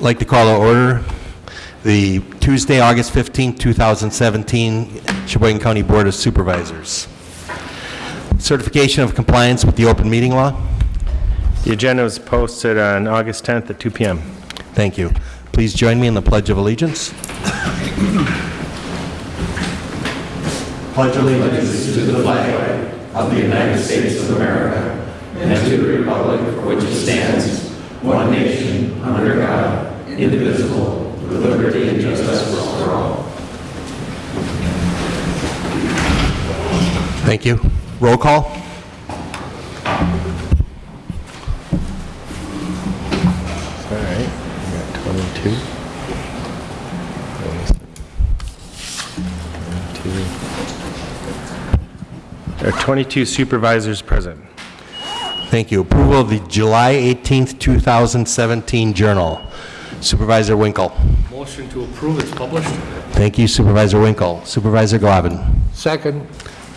Like to call to order the Tuesday, August 15, 2017 Sheboygan County Board of Supervisors. Certification of compliance with the open meeting law. The agenda was posted on August 10th at 2 PM. Thank you. Please join me in the Pledge of Allegiance. Pledge allegiance to the flag of the United States of America and to the republic for which it stands, one nation, under God, indivisible, with liberty and justice for all. Thank you. Roll call. All right, we got 22. 22. There are 22 supervisors present. Thank you. Approval of the July 18th, 2017 Journal. Supervisor Winkle. Motion to approve, it's published. Thank you Supervisor Winkle. Supervisor Glavin. Second.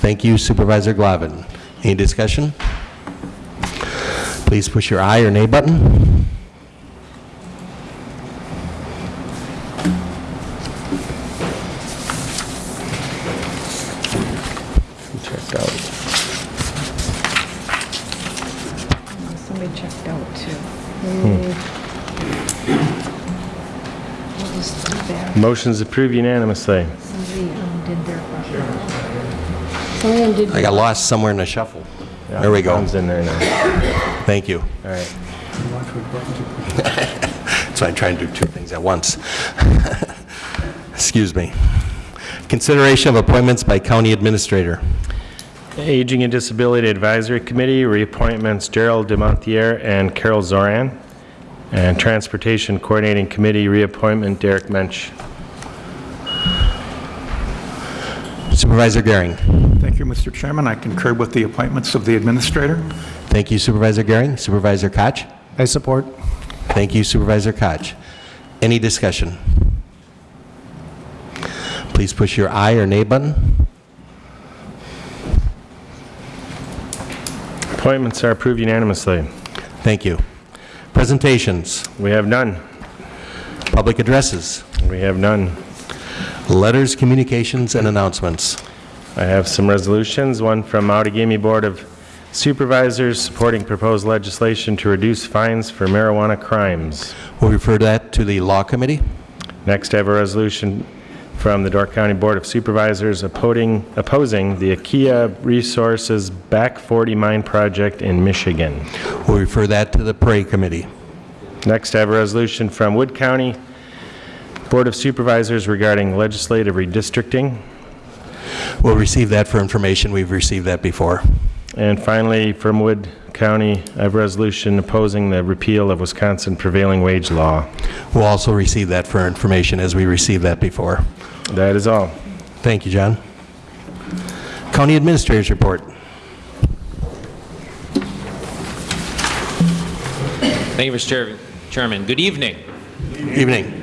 Thank you Supervisor Glavin. Any discussion? Please push your aye or nay button. Who checked out? Somebody checked out too. Hmm. What? Motion's approved unanimously. Somebody um, did their. Somebody did. I got lost somewhere in the shuffle. There we go. Tom's in there now. Thank you. All right. So I'm trying to do two things at once. Excuse me. Consideration of appointments by county administrator. Aging and Disability Advisory Committee, reappointments Gerald Demontier and Carol Zoran. And Transportation Coordinating Committee, reappointment Derek Mensch. Supervisor Gehring. Thank you, Mr. Chairman. I concur with the appointments of the administrator. Thank you Supervisor Gehring. Supervisor Koch. I support. Thank you Supervisor Koch. Any discussion? Please push your aye or nay button. Appointments are approved unanimously. Thank you. Presentations, We have none. public addresses, We have none. Letters, communications, and announcements. I have some resolutions, one from Outagamie Board of Supervisors supporting proposed legislation to reduce fines for marijuana crimes. We'll refer that to the Law Committee. Next, I have a resolution from the Door County Board of Supervisors opposing, opposing the Aquila Resources Back 40 Mine Project in Michigan. We'll refer that to the Prairie Committee. Next, I have a resolution from Wood County Board of Supervisors regarding legislative redistricting. We'll receive that for information. We've received that before. And finally, from Wood County, I have a resolution opposing the repeal of Wisconsin prevailing wage law. We'll also receive that for information as we received that before. That is all. Thank you, John. County Administrator's Report. Thank you, Mr. Chair- Chairman. Good evening. Evening.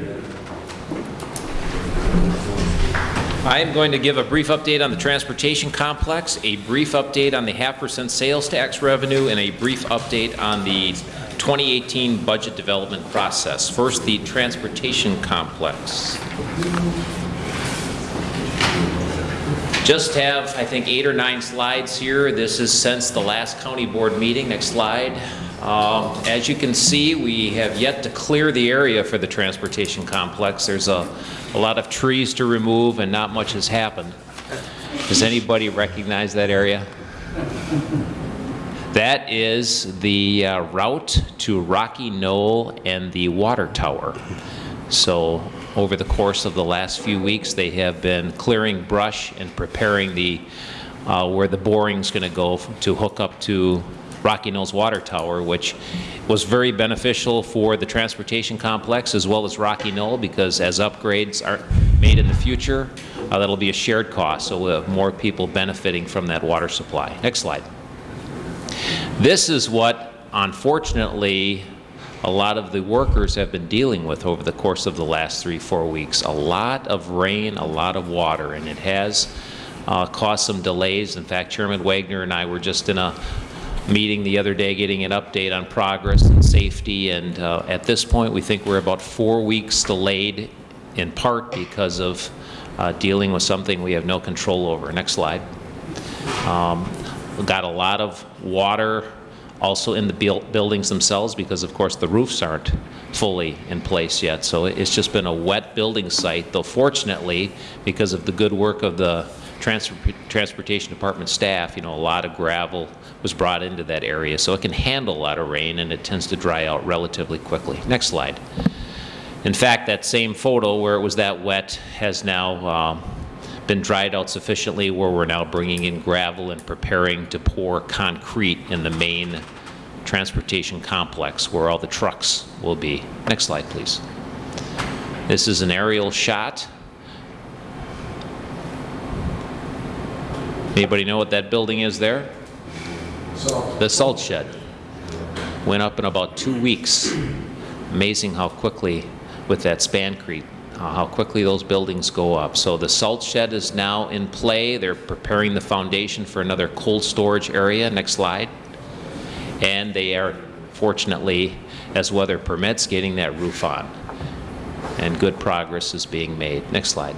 I am going to give a brief update on the transportation complex, a brief update on the half percent sales tax revenue, and a brief update on the 2018 budget development process. First, the transportation complex. Just have, I think, eight or nine slides here. This is since the last county board meeting. Next slide. Um, As you can see, we have yet to clear the area for the transportation complex. There's a, a lot of trees to remove and not much has happened. Does anybody recognize that area? That is the uh, route to Rocky Knoll and the water tower. So over the course of the last few weeks, they have been clearing brush and preparing the, uh, where the boring's going to go to hook up to Rocky Knolls Water Tower, which was very beneficial for the transportation complex as well as Rocky Knoll, because as upgrades are made in the future, uh, that'll be a shared cost, so we'll have more people benefiting from that water supply. Next slide. This is what, unfortunately, a lot of the workers have been dealing with over the course of the last three, four weeks. A lot of rain, a lot of water, and it has uh, caused some delays. In fact, Chairman Wagner and I were just in a meeting the other day getting an update on progress and safety, and uh, at this point, we think we're about four weeks delayed, in part because of uh, dealing with something we have no control over. Next slide. Um, got a lot of water also in the buil- buildings themselves because, of course, the roofs aren't fully in place yet. So it's just been a wet building site, though fortunately, because of the good work of the Transportation Department staff, you know, a lot of gravel was brought into that area. So it can handle a lot of rain and it tends to dry out relatively quickly. Next slide. In fact, that same photo where it was that wet has now um, been dried out sufficiently where we're now bringing in gravel and preparing to pour concrete in the main transportation complex where all the trucks will be. Next slide, please. This is an aerial shot. Anybody know what that building is there? The salt shed. Went up in about two weeks. Amazing how quickly, with that Spancrete, uh, how quickly those buildings go up. So the salt shed is now in play. They're preparing the foundation for another cold storage area. Next slide. And they are, fortunately, as weather permits, getting that roof on. And good progress is being made. Next slide.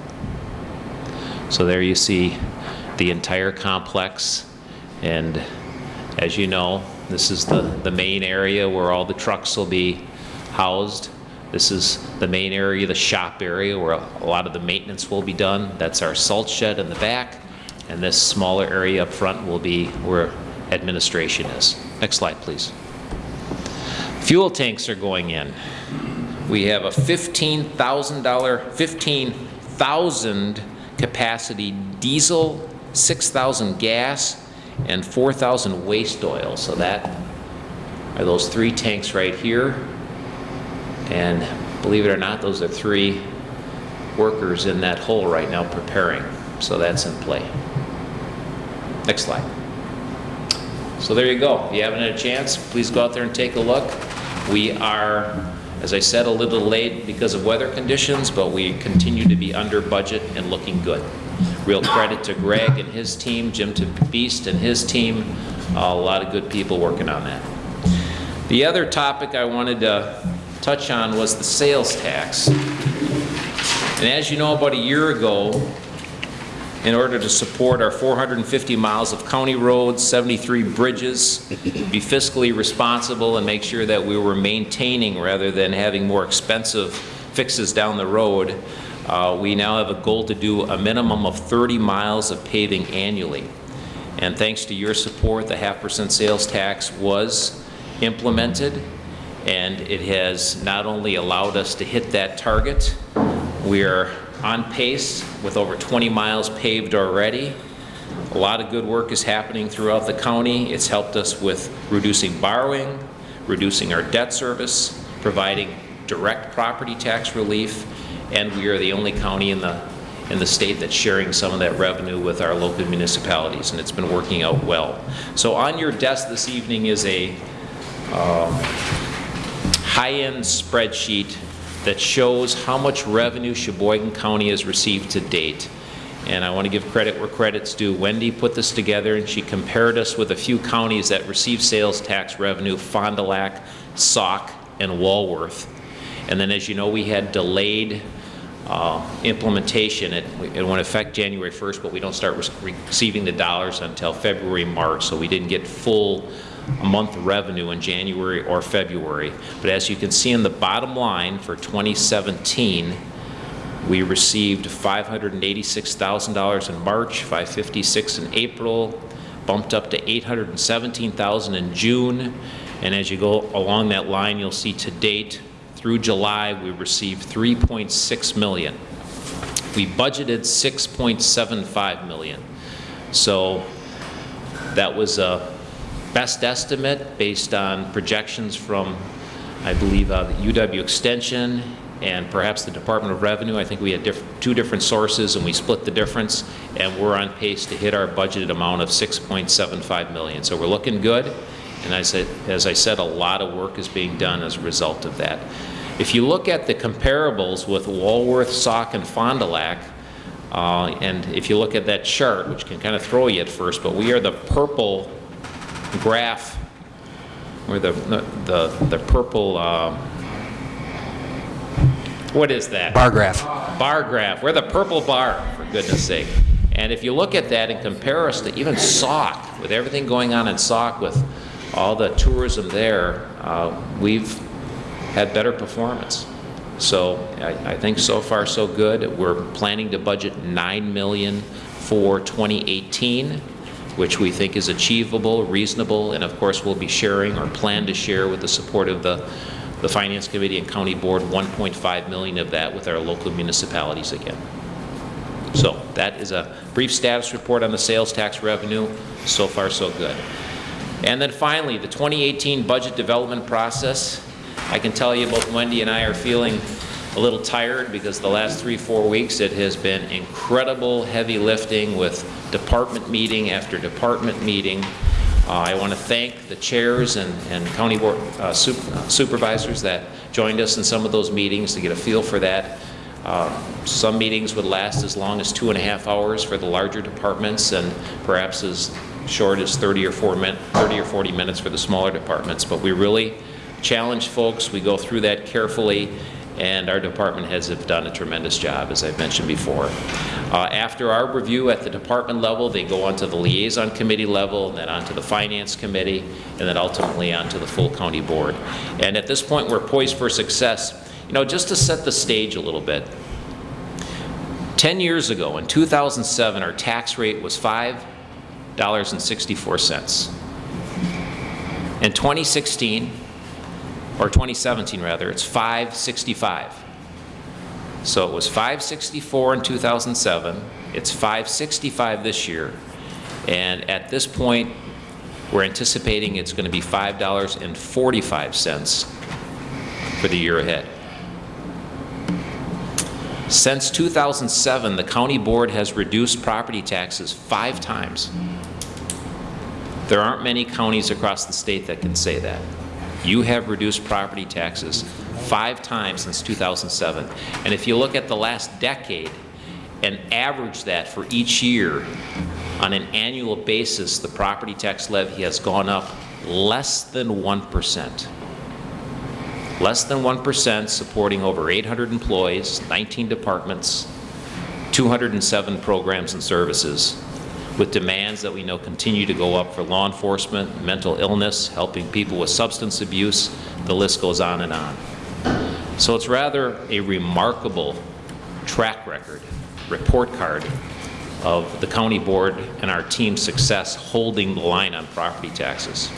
So there you see the entire complex. And as you know, this is the, the main area where all the trucks will be housed. This is the main area, the shop area, where a lot of the maintenance will be done. That's our salt shed in the back. And this smaller area up front will be where administration is. Next slide, please. Fuel tanks are going in. We have a $15,000, 15,000 capacity diesel, 6,000 gas, and 4,000 waste oil. So that are those three tanks right here. And believe it or not, those are three workers in that hole right now preparing. So that's in play. Next slide. So there you go. If you haven't had a chance, please go out there and take a look. We are, as I said, a little late because of weather conditions, but we continue to be under budget and looking good. Real credit to Greg and his team, Jim to Beast and his team, a lot of good people working on that. The other topic I wanted to touch on was the sales tax. And as you know, about a year ago, in order to support our 450 miles of county roads, 73 bridges, be fiscally responsible and make sure that we were maintaining rather than having more expensive fixes down the road, uh, we now have a goal to do a minimum of 30 miles of paving annually. And thanks to your support, the half percent sales tax was implemented, and it has not only allowed us to hit that target, we are on pace with over 20 miles paved already. A lot of good work is happening throughout the county. It's helped us with reducing borrowing, reducing our debt service, providing direct property tax relief, and we are the only county in the in the state that's sharing some of that revenue with our local municipalities, and it's been working out well. So on your desk this evening is a um, high-end spreadsheet that shows how much revenue Sheboygan County has received to date. And I want to give credit where credit's due. Wendy put this together and she compared us with a few counties that receive sales tax revenue, Fond du Lac, Sauk, and Walworth. And then as you know, we had delayed uh, implementation. It, it went affect January 1st, but we don't start re receiving the dollars until February, March, so we didn't get full month revenue in January or February. But as you can see in the bottom line for 2017, we received $586,000 in March, 556 in April, bumped up to 817,000 in June, and as you go along that line, you'll see to date through July we received 3.6 million. We budgeted 6.75 million. So that was a best estimate based on projections from, I believe, uh, the UW Extension and perhaps the Department of Revenue. I think we had diff two different sources and we split the difference and we're on pace to hit our budgeted amount of 6.75 million. So we're looking good And I said, as I said, a lot of work is being done as a result of that. If you look at the comparables with Walworth, Sauk, and Fond du Lac, uh, and if you look at that chart, which can kind of throw you at first, but we are the purple graph, or the, the, the purple, uh, what is that? Bar graph. bar graph. We're the purple bar, for goodness sake. And if you look at that and compare us to even Sauk, with everything going on in Sauk, with all the tourism there, uh, we've had better performance. So I, I think so far so good. We're planning to budget 9 million for 2018, which we think is achievable, reasonable, and of course we'll be sharing or plan to share with the support of the the Finance Committee and County Board, 1.5 million of that with our local municipalities again. So that is a brief status report on the sales tax revenue. So far, so good. And then finally, the 2018 budget development process. I can tell you both Wendy and I are feeling a little tired because the last three, four weeks it has been incredible heavy lifting with department meeting after department meeting. Uh, I want to thank the chairs and, and county board uh, sup- uh, supervisors that joined us in some of those meetings to get a feel for that. Uh, Some meetings would last as long as two and a half hours for the larger departments and perhaps as short as 30 or 4 min, 30 or 40 minutes for the smaller departments. But we really challenge folks, we go through that carefully, and our department heads have done a tremendous job, as I've mentioned before. Uh, After our review at the department level, they go onto the liaison committee level, and then onto the finance committee, and then ultimately onto the full county board. And at this point, we're poised for success. You know, just to set the stage a little bit, 10 years ago, in 2007, our tax rate was $5.64. In 2016, or 2017 rather, it's 565. So it was 564 in 2007, it's 565 this year, and at this point, we're anticipating it's going to be $5.45 for the year ahead. Since 2007, the county board has reduced property taxes five times. There aren't many counties across the state that can say that. You have reduced property taxes five times since 2007. And if you look at the last decade and average that for each year, on an annual basis, the property tax levy has gone up less than 1%. Less than 1%, supporting over 800 employees, 19 departments, 207 programs and services, with demands that we know continue to go up for law enforcement, mental illness, helping people with substance abuse, the list goes on and on. So it's rather a remarkable track record, report card of the county board and our team's success holding the line on property taxes.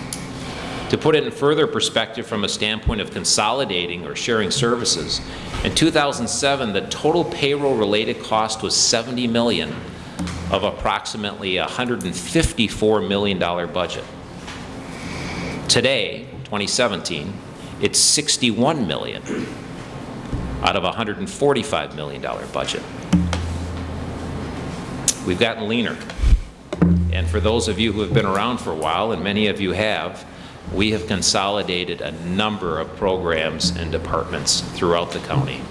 To put it in further perspective from a standpoint of consolidating or sharing services, in 2007, the total payroll-related cost was 70 million of approximately a $154 million budget. Today, 2017, it's 61 million out of a $145 million budget. We've gotten leaner. And for those of you who have been around for a while, and many of you have, we have consolidated a number of programs and departments throughout the county.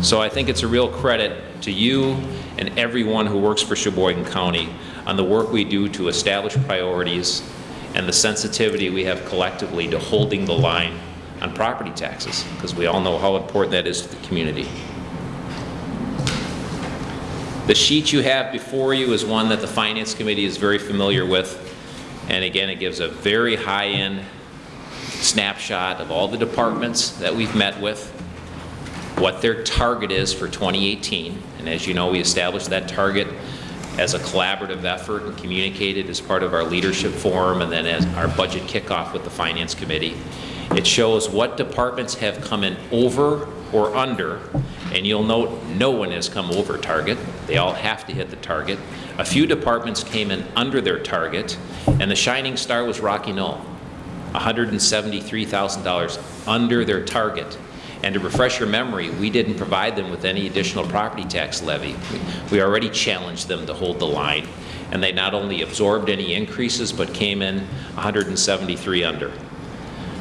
So I think it's a real credit to you and everyone who works for Sheboygan County on the work we do to establish priorities and the sensitivity we have collectively to holding the line on property taxes, because we all know how important that is to the community. The sheet you have before you is one that the Finance Committee is very familiar with. And again, it gives a very high-end snapshot of all the departments that we've met with, what their target is for 2018. And as you know, we established that target as a collaborative effort and communicated as part of our leadership forum and then as our budget kickoff with the Finance Committee. It shows what departments have come in over or under, and you'll note no one has come over target. They all have to hit the target. A few departments came in under their target, and the shining star was Rocky Knoll. $173,000 under their target. And to refresh your memory, we didn't provide them with any additional property tax levy. We- already challenged them to hold the line, And they not only absorbed any increases, but came in 173 under.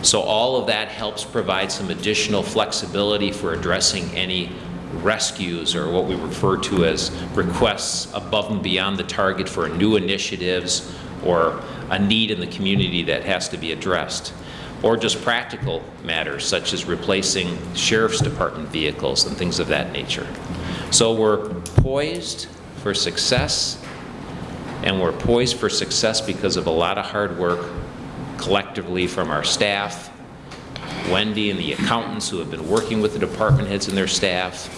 So all of that helps provide some additional flexibility for addressing any rescues or what we refer to as requests above and beyond the target for new initiatives or a need in the community that has to be addressed. Or just practical matters such as replacing sheriff's department vehicles and things of that nature. So we're poised for success and we're poised for success because of a lot of hard work collectively from our staff, Wendy and the accountants who have been working with the department heads and their staff,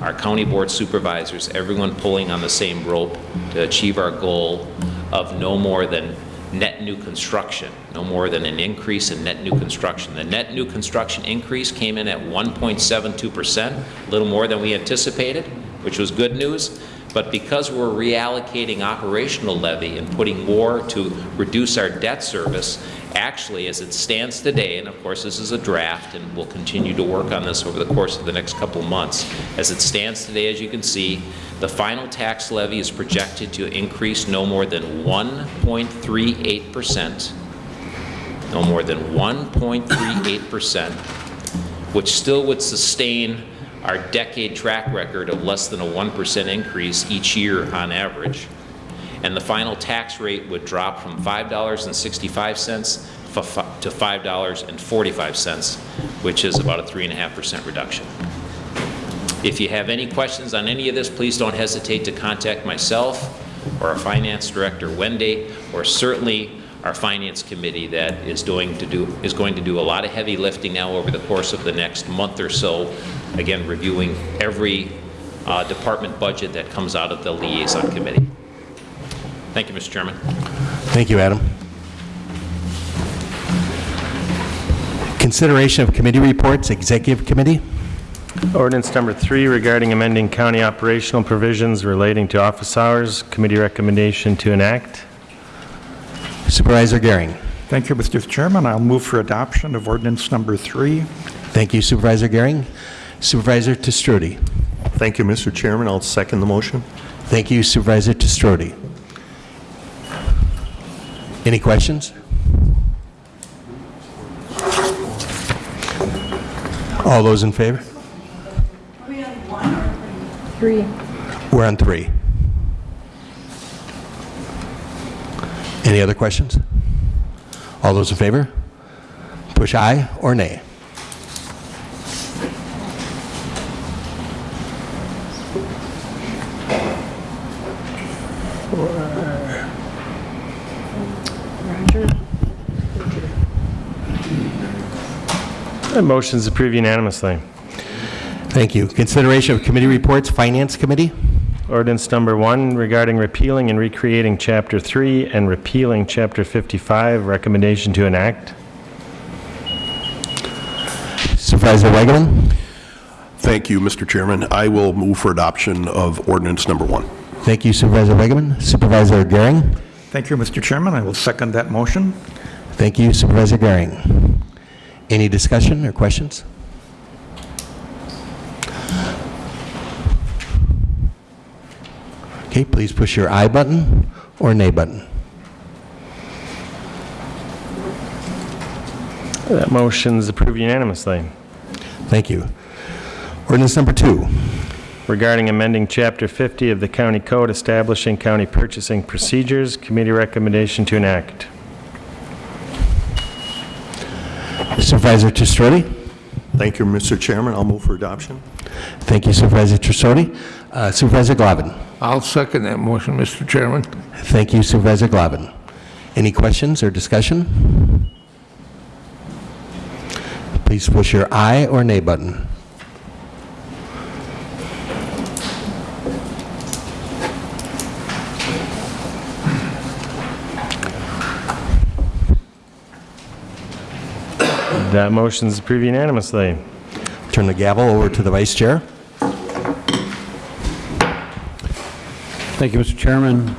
our county board supervisors, everyone pulling on the same rope to achieve our goal of no more than net new construction, no more than an increase in net new construction. The net new construction increase came in at 1.72%, a little more than we anticipated, which was good news. But because we're reallocating operational levy and putting more to reduce our debt service, actually, as it stands today, and of course this is a draft and we'll continue to work on this over the course of the next couple months, as it stands today, as you can see, the final tax levy is projected to increase no more than 1.38%, no more than 1.38%, which still would sustain our decade track record of less than a 1% increase each year on average. And the final tax rate would drop from $5.65 to $5.45, which is about a 3.5% reduction. If you have any questions on any of this, please don't hesitate to contact myself or our finance director, Wendy, or certainly our finance committee that is doing to do, is going to do a lot of heavy lifting now over the course of the next month or so, again, reviewing every uh, department budget that comes out of the liaison committee. Thank you, Mr. Chairman. Thank you, Adam. Consideration of committee reports, Executive Committee. Ordinance number three regarding amending county operational provisions relating to office hours. Committee recommendation to enact. Supervisor Gehring. Thank you, Mr. Chairman. I'll move for adoption of ordinance number three. Thank you, Supervisor Gehring. Supervisor Te Stroete. Thank you, Mr. Chairman. I'll second the motion. Thank you, Supervisor Te Stroete. Any questions? All those in favor? We're on Three. We're on three. Any other questions? All those in favor? Push aye or nay. Uh, Motion's approved unanimously. Thank you. Consideration of committee reports, Finance Committee. Ordinance number one regarding repealing and recreating Chapter 3 and repealing Chapter 55. Recommendation to enact. Supervisor Weigel. Thank you, Mr. Chairman. I will move for adoption of ordinance number one. Thank you, Supervisor Wegeman. Supervisor Gehring. Thank you, Mr. Chairman. I will second that motion. Thank you, Supervisor Gehring. Any discussion or questions? Okay, please push your aye button or nay button. That motion is approved unanimously. Thank you. Ordinance number two. Regarding amending Chapter 50 of the County Code establishing county purchasing procedures. Committee recommendation to enact. Supervisor Te Stroete. Thank you, Mr. Chairman. I'll move for adoption. Thank you, Supervisor Te Stroete. Uh, Supervisor Glavin. I'll second that motion, Mr. Chairman. Thank you, Supervisor Glavin. Any questions or discussion? Please push your aye or nay button. That motion is approved unanimously. Turn the gavel over to the Vice Chair. Thank you, Mr. Chairman.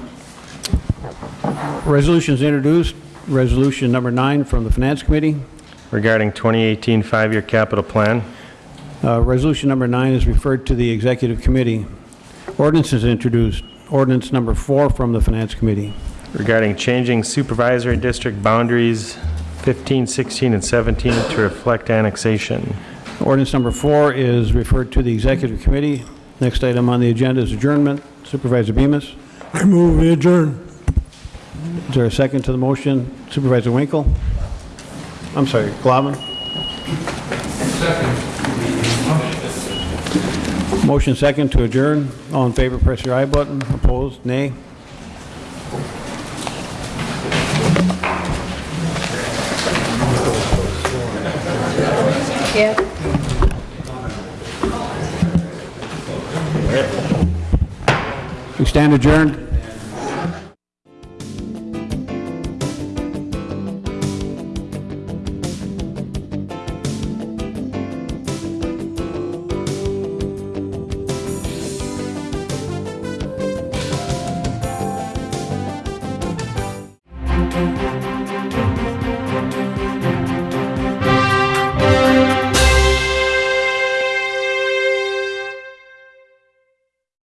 Resolutions introduced. Resolution number nine from the Finance Committee. Regarding 2018 five-year capital plan. Uh, Resolution number nine is referred to the Executive Committee. Ordinance is introduced. ordinance number four from the Finance Committee. regarding changing supervisory district boundaries 15, 16, and 17 to reflect annexation. Ordinance number four is referred to the Executive Committee. Next item on the agenda is adjournment. Supervisor Bemis. I move we adjourn. Is there a second to the motion? Supervisor Winkle? I'm sorry, Glavin? Motion second to adjourn. All in favor, press your aye button. Opposed, nay. Yep. We stand adjourned.